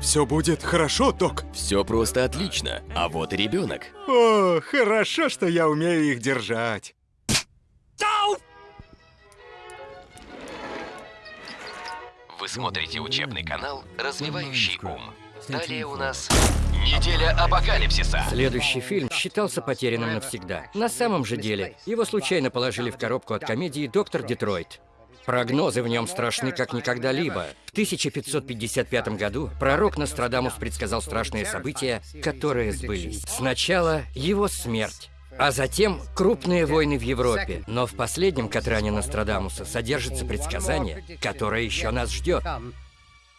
Все будет хорошо, док. Все просто отлично. А вот и ребенок. О, хорошо, что я умею их держать. Вы смотрите учебный канал «Развивающий ум». Далее у нас неделя апокалипсиса. Следующий фильм считался потерянным навсегда. На самом же деле, его случайно положили в коробку от комедии «Доктор Детройт». Прогнозы в нем страшны как никогда-либо. В 1555 году пророк Нострадамус предсказал страшные события, которые сбылись. Сначала его смерть, а затем крупные войны в Европе. Но в последнем Катране Нострадамуса содержится предсказание, которое еще нас ждет.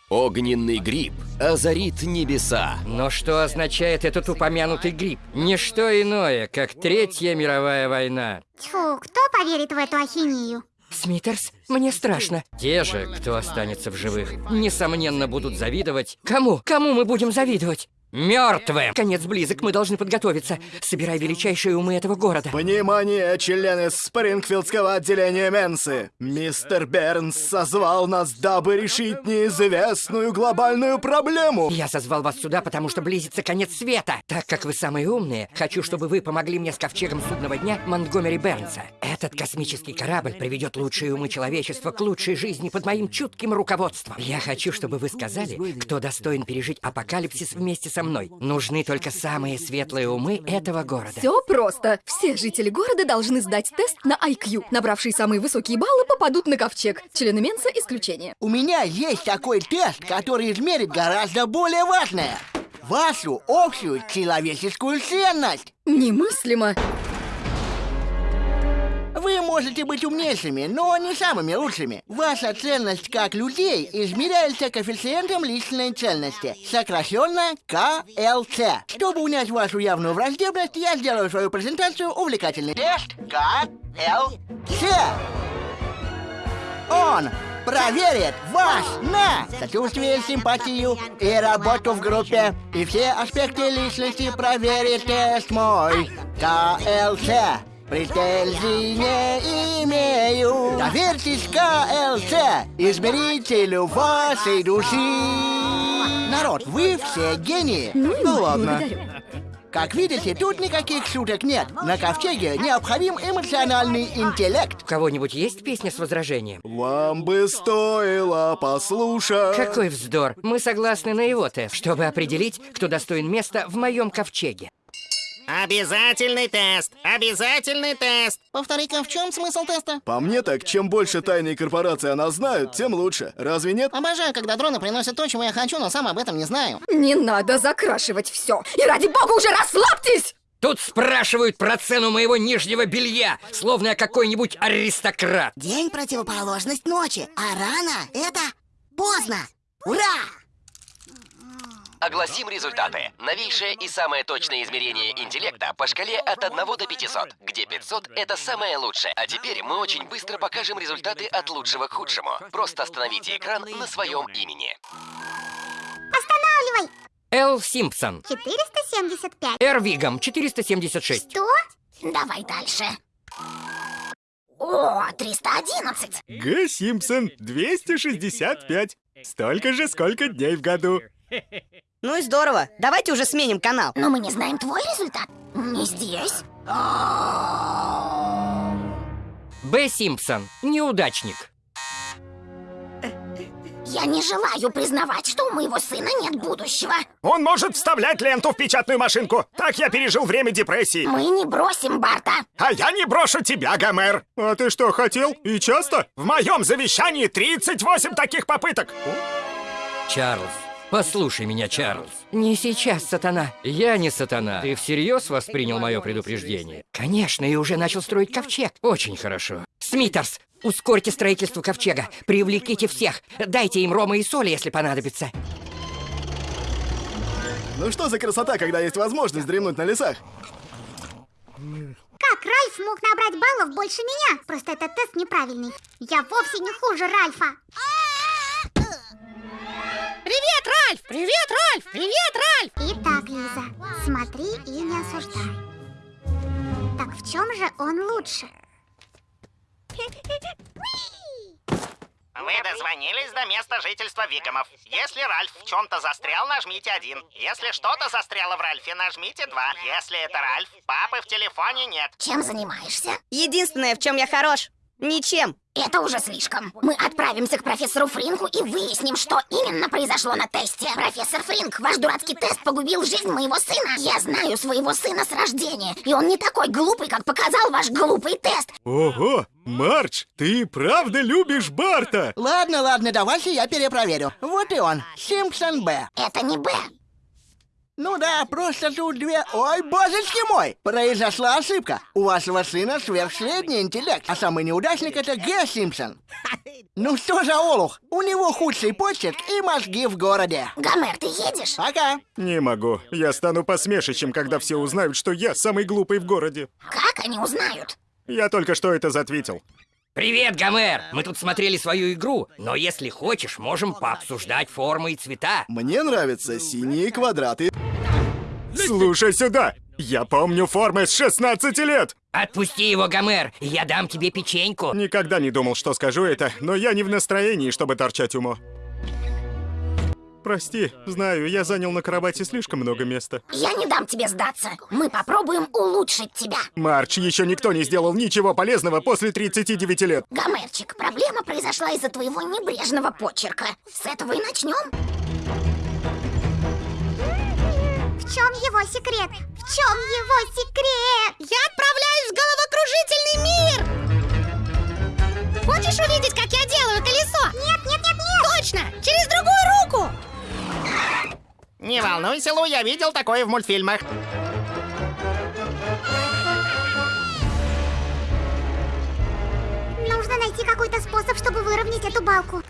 Огненный гриб озарит небеса. Но что означает этот упомянутый гриб? Ничто иное, как Третья мировая война. Тьфу, кто поверит в эту ахинею? Смитерс, мне страшно. Те же, кто останется в живых, несомненно будут завидовать. Кому? Кому мы будем завидовать? Мертвым! Конец близок, мы должны подготовиться. Собирай величайшие умы этого города. Внимание, члены Спрингфилдского отделения Менсы! Мистер Бернс созвал нас, дабы решить неизвестную глобальную проблему! Я созвал вас сюда, потому что близится конец света. Так как вы самые умные, хочу, чтобы вы помогли мне с ковчегом судного дня Монтгомери Бернса. Этот космический корабль приведет лучшие умы человечества к лучшей жизни под моим чутким руководством. Я хочу, чтобы вы сказали, кто достоин пережить апокалипсис вместе со мной. Нужны только самые светлые умы этого города. Все просто. Все жители города должны сдать тест на IQ. Набравшие самые высокие баллы попадут на ковчег. Члены Менса исключение. У меня есть такой тест, который измерит гораздо более важное. Вашу общую человеческую ценность. Немыслимо. Можете быть умнейшими, но не самыми лучшими. Ваша ценность как людей измеряется коэффициентом личной ценности, сокращенно КЛЦ. Чтобы унять вашу явную враждебность, я сделаю свою презентацию увлекательной. Тест КЛЦ. Он проверит вас на сочувствие, симпатию и работу в группе. И все аспекты личности проверит тест мой. КЛЦ. Претензий не имею. Доверьтесь КЛЦ, измерителю вашей души. Народ, вы все гении. Ну, ладно. благодарю. Как видите, тут никаких шуток нет. На ковчеге необходим эмоциональный интеллект. У кого-нибудь есть песня с возражением? Вам бы стоило послушать... Какой вздор! Мы согласны на его тест, чтобы определить, кто достоин места в моем ковчеге. Обязательный тест! Обязательный тест! Повтори-ка, в чем смысл теста? По мне так, чем больше тайной корпорации она знают, тем лучше. Разве нет? Обожаю, когда дроны приносят то, чего я хочу, но сам об этом не знаю. Не надо закрашивать все. И ради бога уже расслабьтесь! Тут спрашивают про цену моего нижнего белья, словно я какой-нибудь аристократ. День противоположность ночи, а рано это поздно. Ура! Огласим результаты. Новейшее и самое точное измерение интеллекта по шкале от 1 до 500, где 500 — это самое лучшее. А теперь мы очень быстро покажем результаты от лучшего к худшему. Просто остановите экран на своем имени. Останавливай! Эл Симпсон. 475. Эр Вигам, 476. Что? Давай дальше. О, 311. Г. Симпсон, 265. Столько же, сколько дней в году. Ну и здорово. Давайте уже сменим канал. Но мы не знаем твой результат. Не здесь. Б. Симпсон. Неудачник. Я не желаю признавать, что у моего сына нет будущего. Он может вставлять ленту в печатную машинку. Так я пережил время депрессии. Мы не бросим Барта. А я не брошу тебя, Гомер. А ты что, хотел? И часто? В моем завещании 38 таких попыток. Чарльз. Послушай меня, Чарльз. Не сейчас, сатана. Я не сатана. Ты всерьез воспринял мое предупреждение? Конечно, и уже начал строить ковчег. Очень хорошо. Смитерс, ускорьте строительство ковчега. Привлеките всех. Дайте им рома и соли, если понадобится. Ну что за красота, когда есть возможность дремнуть на лесах? Как Ральф мог набрать баллов больше меня? Просто этот тест неправильный. Я вовсе не хуже Ральфа. Привет, Ральф! Привет, Ральф! Итак, Лиза, смотри и не осуждай. Так в чем же он лучше? Вы дозвонились до места жительства Викомов. Если Ральф в чем-то застрял, нажмите один. Если что-то застряло в Ральфе, нажмите два. Если это Ральф, папы в телефоне нет. Чем занимаешься? Единственное, в чем я хорош. Ничем. Это уже слишком. Мы отправимся к профессору Фринку и выясним, что именно произошло на тесте. Профессор Фринк, ваш дурацкий тест погубил жизнь моего сына. Я знаю своего сына с рождения, и он не такой глупый, как показал ваш глупый тест. Ого, Мардж, ты правда любишь Барта? Ладно, ладно, давайте я перепроверю. Вот и он, Симпсон Б. Это не Б. Ну да, просто тут две... Ой, божечки мой! Произошла ошибка. У вашего сына сверхсредний интеллект, а самый неудачник это Г. Симпсон. Ну что за олух? У него худший почерк и мозги в городе. Гомер, ты едешь? Пока. Не могу. Я стану посмешищем, когда все узнают, что я самый глупый в городе. Как они узнают? Я только что это затвитил. Привет, Гомер! Мы тут смотрели свою игру, но если хочешь, можем пообсуждать формы и цвета. Мне нравятся синие квадраты. Слушай сюда! Я помню формы с 16 лет! Отпусти его, Гомер, я дам тебе печеньку. Никогда не думал, что скажу это, но я не в настроении, чтобы торчать умо. Прости, знаю, я занял на кровати слишком много места. Я не дам тебе сдаться. Мы попробуем улучшить тебя. Марч, еще никто не сделал ничего полезного после 39 лет. Гомерчик, проблема произошла из-за твоего небрежного почерка. С этого и начнем. Его секрет? В чем его секрет? Я отправляюсь в головокружительный мир! Хочешь увидеть, как я делаю колесо? Нет, нет, нет, нет! Точно! Через другую руку! Не волнуйся, Лу, я видел такое в мультфильмах. Нужно найти какой-то способ, чтобы выровнять эту балку.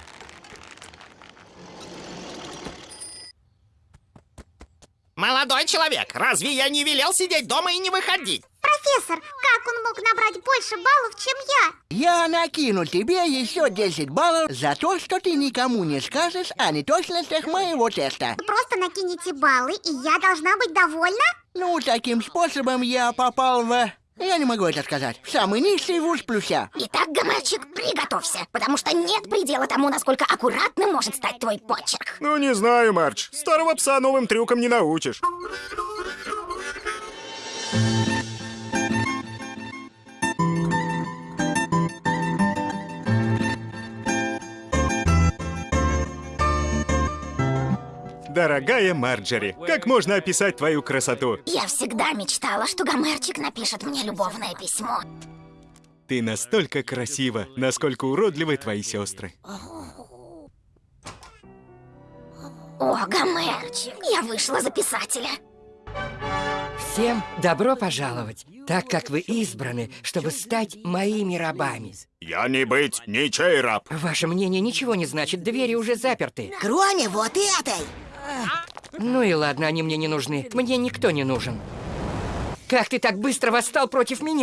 Молодой человек, разве я не велел сидеть дома и не выходить? Профессор, как он мог набрать больше баллов, чем я? Я накину тебе еще 10 баллов за то, что ты никому не скажешь о неточностях моего теста. Просто накините баллы, и я должна быть довольна? Ну, таким способом я попал в... Я не могу это сказать. Самый низкий вуз плюся. Итак, Гомерчик, приготовься, потому что нет предела тому, насколько аккуратным может стать твой почерк. Ну, не знаю, Марч. Старого пса новым трюкам не научишь. Дорогая Марджери, как можно описать твою красоту? Я всегда мечтала, что Гомерчик напишет мне любовное письмо. Ты настолько красива, насколько уродливы твои сестры. О, Гомерчик, я вышла за писателя. Всем добро пожаловать, так как вы избраны, чтобы стать моими рабами. Я не быть ничей раб. Ваше мнение ничего не значит, двери уже заперты. Кроме вот этой. Ну и ладно, они мне не нужны. Мне никто не нужен. Как ты так быстро восстал против меня?